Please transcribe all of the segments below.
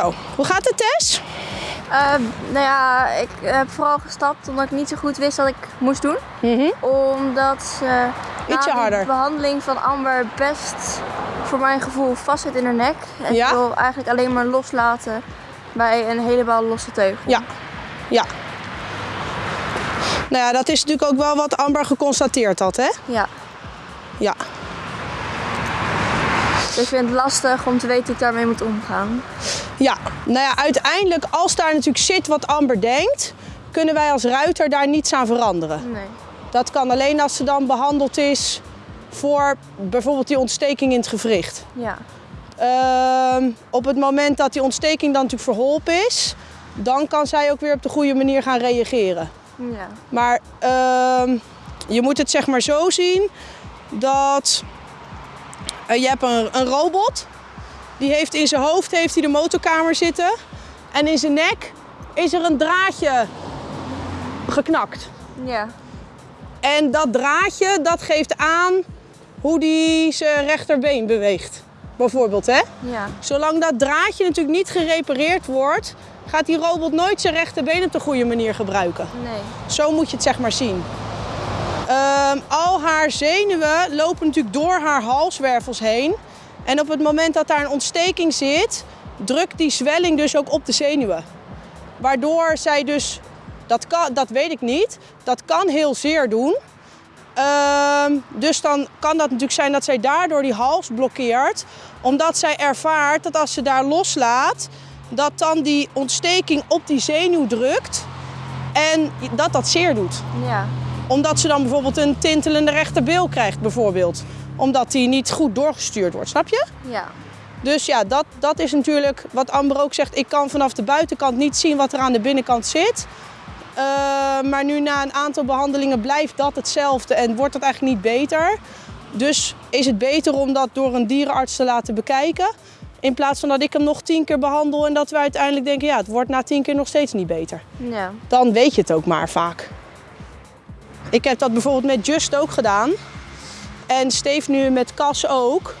zo. Hoe gaat het, Tess? Uh, nou ja, ik heb vooral gestapt omdat ik niet zo goed wist wat ik moest doen. Omdat uh, Ietsje harder. de behandeling van Amber best voor mijn gevoel vast zit in haar nek. En Ja? ik wil eigenlijk alleen maar loslaten bij een helemaal losse teugel. Ja. Ja. Nou ja, dat is natuurlijk ook wel wat Amber geconstateerd had, hè? Ja. Ja. Dus ik vind het lastig om te weten hoe ik daarmee moet omgaan. Ja, nou ja, uiteindelijk als daar natuurlijk zit wat Amber denkt, kunnen wij als ruiter daar niets aan veranderen. Nee. Dat kan alleen als ze dan behandeld is voor bijvoorbeeld die ontsteking in het gewricht. Ja. Ehm, op het moment dat die ontsteking dan natuurlijk verholpen is, dan kan zij ook weer op de goede manier gaan reageren. Ja. Maar ehm, je moet het zeg maar zo zien dat eh, je hebt een, een robot. Die heeft in zijn hoofd heeft hij de motorkamer zitten. En in zijn nek is er een draadje geknakt. Ja. En dat draadje dat geeft aan hoe die zijn rechterbeen beweegt. Bijvoorbeeld hè. Ja. Zolang dat draadje natuurlijk niet gerepareerd wordt, gaat die robot nooit zijn rechterbeen op de goede manier gebruiken. Nee. Zo moet je het zeg maar zien. Ehm, al haar zenuwen lopen natuurlijk door haar halswervels heen. En op het moment dat daar een ontsteking zit, drukt die zwelling dus ook op de zenuwen. Waardoor zij dus, dat, kan, dat weet ik niet, dat kan heel zeer doen. Ehm, dus dan kan dat natuurlijk zijn dat zij daardoor die hals blokkeert. Omdat zij ervaart dat als ze daar loslaat, dat dan die ontsteking op die zenuw drukt. En dat dat zeer doet. Ja. Omdat ze dan bijvoorbeeld een tintelende rechterbeel krijgt, bijvoorbeeld. Omdat die niet goed doorgestuurd wordt, snap je? Ja. Dus ja, dat, dat is natuurlijk wat Amber ook zegt. Ik kan vanaf de buitenkant niet zien wat er aan de binnenkant zit. Eh, maar nu na een aantal behandelingen blijft dat hetzelfde en wordt het eigenlijk niet beter. Dus is het beter om dat door een dierenarts te laten bekijken. In plaats van dat ik hem nog tien keer behandel en dat we uiteindelijk denken, ja, het wordt na tien keer nog steeds niet beter Ja. dan weet je het ook maar vaak. Ik heb dat bijvoorbeeld met Just ook gedaan. En Steve nu met Cas ook.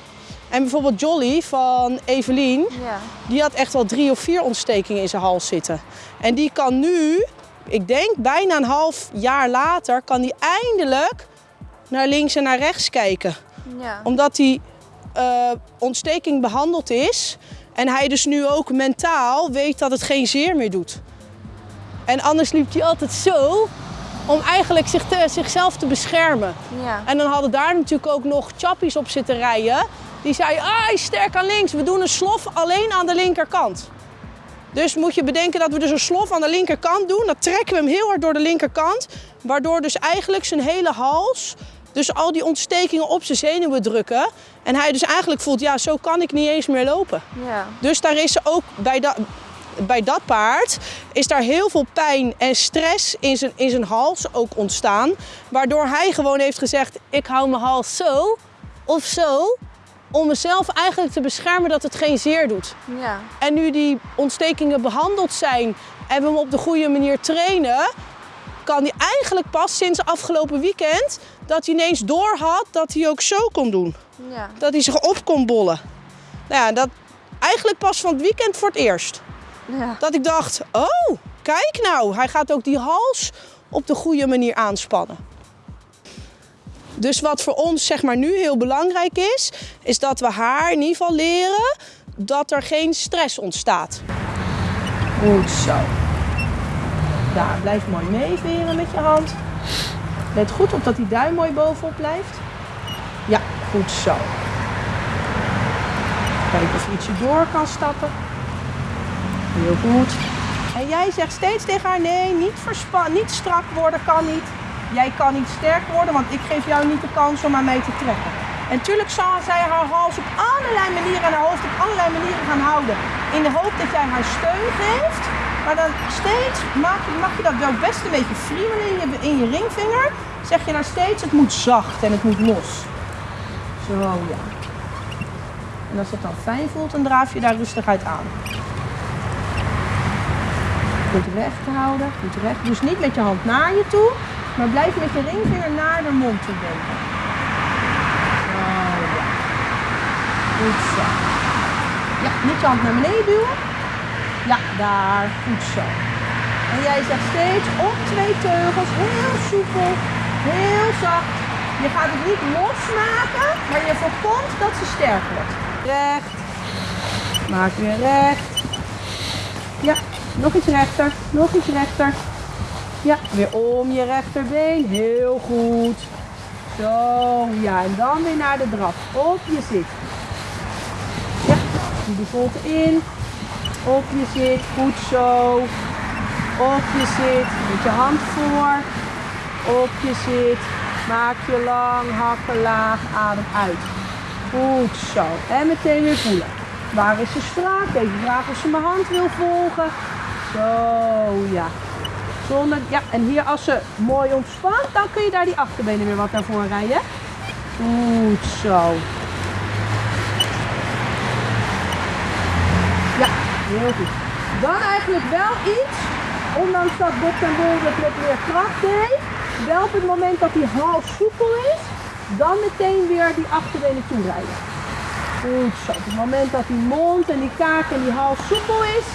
En bijvoorbeeld Jolly van Evelien, Ja. die had echt wel drie of vier ontstekingen in zijn hals zitten. En die kan nu, ik denk bijna een half jaar later, kan die eindelijk naar links en naar rechts kijken. Ja. Omdat die eh, ontsteking behandeld is. En hij dus nu ook mentaal weet dat het geen zeer meer doet. En anders liep hij altijd zo om eigenlijk zich te- zichzelf te beschermen. Ja. En dan hadden daar natuurlijk ook nog chappies op zitten rijden. Die zeiden, ah, sterk aan links. We doen een slof alleen aan de linkerkant. Dus moet je bedenken dat we dus een slof aan de linkerkant doen. Dan trekken we hem heel hard door de linkerkant. Waardoor dus eigenlijk zijn hele hals, dus al die ontstekingen op zijn zenuwen drukken. En hij dus eigenlijk voelt, ja, zo kan ik niet eens meer lopen. Ja. Dus daar is ook bij dat, bij dat paard is daar heel veel pijn en stress in zijn, in zijn hals ook ontstaan. Waardoor hij gewoon heeft gezegd, ik hou mijn hals zo of zo. Om mezelf eigenlijk te beschermen dat het geen zeer doet. Ja. En nu die ontstekingen behandeld zijn en we hem op de goede manier trainen, kan hij eigenlijk pas sinds afgelopen weekend dat hij ineens doorhad dat hij ook zo kon doen. Ja. Dat hij zich op kon bollen. Nou ja, dat eigenlijk pas van het weekend voor het eerst. Ja. Dat ik dacht, oh, kijk nou, hij gaat ook die hals op de goede manier aanspannen. Dus wat voor ons zeg maar nu heel belangrijk is, is dat we haar in ieder geval leren dat er geen stress ontstaat. Goed zo. Daar, blijf mooi meeveren met je hand. Let goed op dat die duim mooi bovenop blijft. Ja, goed zo. Kijken of je ietsje door kan stappen. Heel goed. En jij zegt steeds tegen haar: nee, niet, verspa- niet strak worden kan niet. Jij kan niet sterk worden, want ik geef jou niet de kans om aan mij te trekken. En natuurlijk zal zij haar hals op allerlei manieren en haar hoofd op allerlei manieren gaan houden. In de hoop dat jij haar steun geeft. Maar dan steeds mag je, je dat wel best een beetje friemelen in je, in je ringvinger. Zeg je nou steeds: het moet zacht en het moet los. Zo ja. En als het dan fijn voelt, dan draaf je daar rustig uit aan. Goed recht houden, goed recht. Dus niet met je hand naar je toe, maar blijf met je ringvinger naar de mond toe denken. Zo, ja. Goed zo. Ja, niet je hand naar beneden duwen. Ja, daar. Goed zo. En jij zegt steeds op twee teugels, heel soepel, heel zacht. Je gaat het niet losmaken, maar je voorkomt dat ze sterk wordt. Recht. Maak weer recht. Ja, nog iets rechter, nog iets rechter. Ja, weer om je rechterbeen. Heel goed. Zo, ja, en dan weer naar de draf. Op je zit. Ja, de volte in. Op je zit, goed zo. Op je zit, met je hand voor. Op je zit. Maak je lang, hakken laag, adem uit. Goed zo. En meteen weer voelen. Waar is ze strak? Even vragen of ze mijn hand wil volgen. Zo, ja. Zonder, ja, en hier als ze mooi ontspant, dan kun je daar die achterbenen weer wat naar voren rijden. Goed zo. Ja, heel goed. Dan eigenlijk wel iets, ondanks dat Bob en Bol het met meer kracht deed, wel op het moment dat die hals soepel is, dan meteen weer die achterbenen toerijden. Goed zo. Op het moment dat die mond en die kaak en die hals soepel is,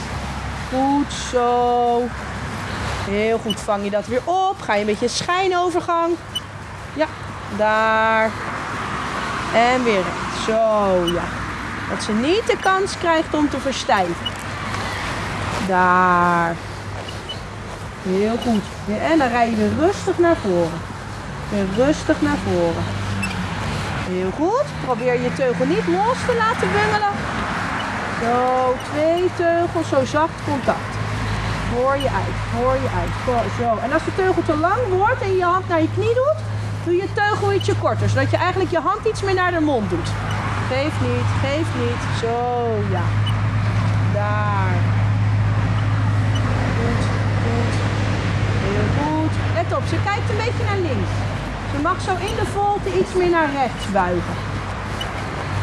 goed zo. Heel goed vang je dat weer op. Ga je een beetje schijnovergang. Ja, daar. En weer recht. Zo, ja. Dat ze niet de kans krijgt om te verstijven. Daar. Heel goed. En dan rij je weer rustig naar voren. Weer rustig naar voren. Heel goed. Probeer je teugel niet los te laten bungelen. Zo, twee teugels, zo zacht contact. Hoor je uit, hoor je uit. Zo. En als de teugel te lang wordt en je hand naar je knie doet, doe je teugel ietsje korter. Zodat je eigenlijk je hand iets meer naar de mond doet. Geef niet, geef niet. Zo, ja. Daar. Goed, goed. Heel goed. Let op, ze kijkt een beetje naar links. Ze mag zo in de volte iets meer naar rechts buigen.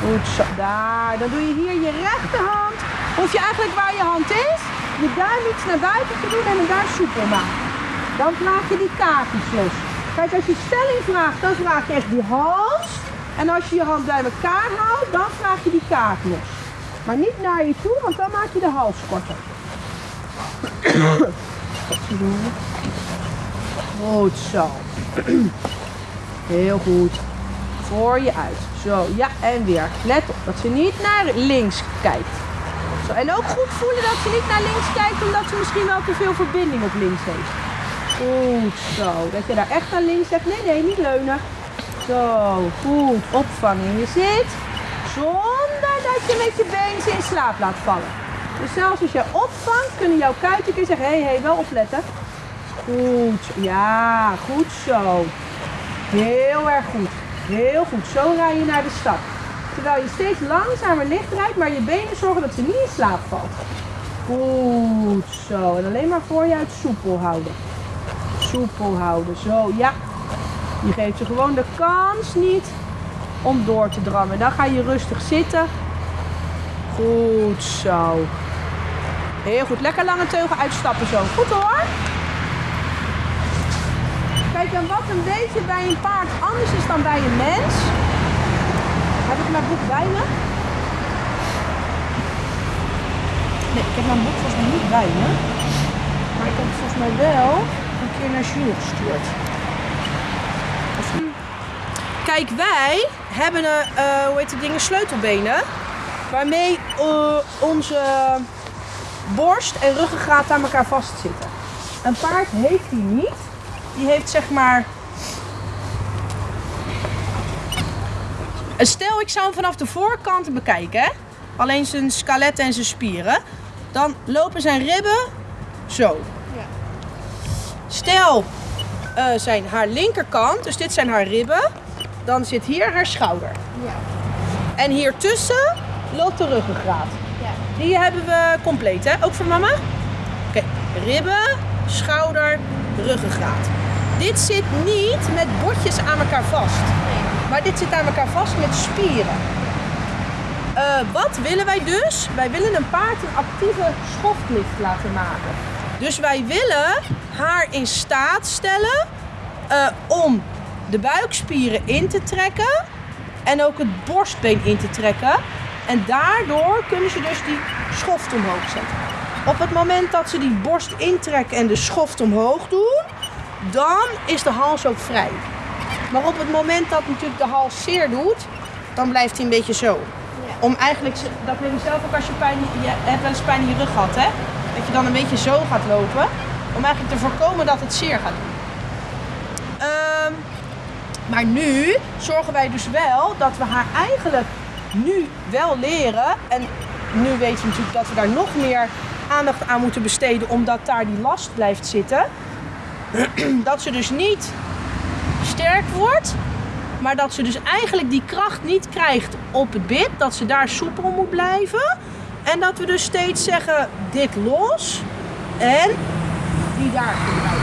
Goed zo, daar. Dan doe je hier je rechterhand. Hoef je eigenlijk waar je hand is, je duim iets naar buiten te doen en hem daar soepel maken. Dan vraag je die kaakjes los. Kijk, als je stelling vraagt, dan vraag je echt die hals. En als je je hand bij elkaar houdt, dan vraag je die kaak los. Maar niet naar je toe, want dan maak je de hals korter. Goed zo. Heel goed. Voor je uit. Zo, ja, en weer. Let op dat ze niet naar links kijkt. Zo, en ook goed voelen dat ze niet naar links kijkt, omdat ze misschien wel te veel verbinding op links heeft. Goed zo. Dat je daar echt naar links zegt. Nee, nee, niet leunen. Zo, goed. Opvangen. Je zit zonder dat je met je been in slaap laat vallen. Dus zelfs als je opvangt, kunnen jouw kuiten zeggen, hé, hey, hey, wel opletten. Goed, ja, goed zo. Heel erg goed. Heel goed. Zo rij je naar de stad. Terwijl je steeds langzamer licht rijdt, maar je benen zorgen dat ze niet in slaap valt. Goed zo. En alleen maar voor je uit soepel houden. Soepel houden. Zo, ja. Je geeft ze gewoon de kans niet om door te drammen. Dan ga je rustig zitten. Goed zo. Heel goed. Lekker lange teugel uitstappen zo. Goed hoor. Kijk, en wat een beetje bij een paard anders is dan bij een mens. Heb ik mijn boek bij me? Nee, ik heb mijn boek volgens mij niet bij me. Maar ik heb het volgens mij wel een keer naar Jules gestuurd. Kijk, wij hebben een, uh, hoe heet die dingen, sleutelbenen. Waarmee uh, onze borst en ruggengraat aan elkaar vastzitten. Een paard heeft die niet. Die heeft zeg maar... Stel, ik zou hem vanaf de voorkant bekijken. Hè? Alleen zijn skelet en zijn spieren. Dan lopen zijn ribben zo. Ja. Stel, uh, zijn haar linkerkant, dus dit zijn haar ribben. Dan zit hier haar schouder. Ja. En hier tussen loopt de ruggengraat. Ja. Die hebben we compleet, hè? Ook voor mama? Oké, ribben, schouder, ruggengraat. Dit zit niet met botjes aan elkaar vast. Maar dit zit aan elkaar vast met spieren. Uh, wat willen wij dus? Wij willen een paard een actieve schoftlift laten maken. Dus wij willen haar in staat stellen uh, om de buikspieren in te trekken en ook het borstbeen in te trekken. En daardoor kunnen ze dus die schoft omhoog zetten. Op het moment dat ze die borst intrekken en de schoft omhoog doen, dan is de hals ook vrij. Maar op het moment dat natuurlijk de hals zeer doet, dan blijft hij een beetje zo. Om eigenlijk, dat weet je zelf ook als je pijn, je hebt wel eens pijn in je rug gehad, hè? Dat je dan een beetje zo gaat lopen. Om eigenlijk te voorkomen dat het zeer gaat doen. Ehm, maar nu zorgen wij dus wel dat we haar eigenlijk nu wel leren. En nu weten we natuurlijk dat we daar nog meer aandacht aan moeten besteden, omdat daar die last blijft zitten. Dat ze dus niet sterk wordt, maar dat ze dus eigenlijk die kracht niet krijgt op het bit. Dat ze daar soepel moet blijven. En dat we dus steeds zeggen, dit los en die daar.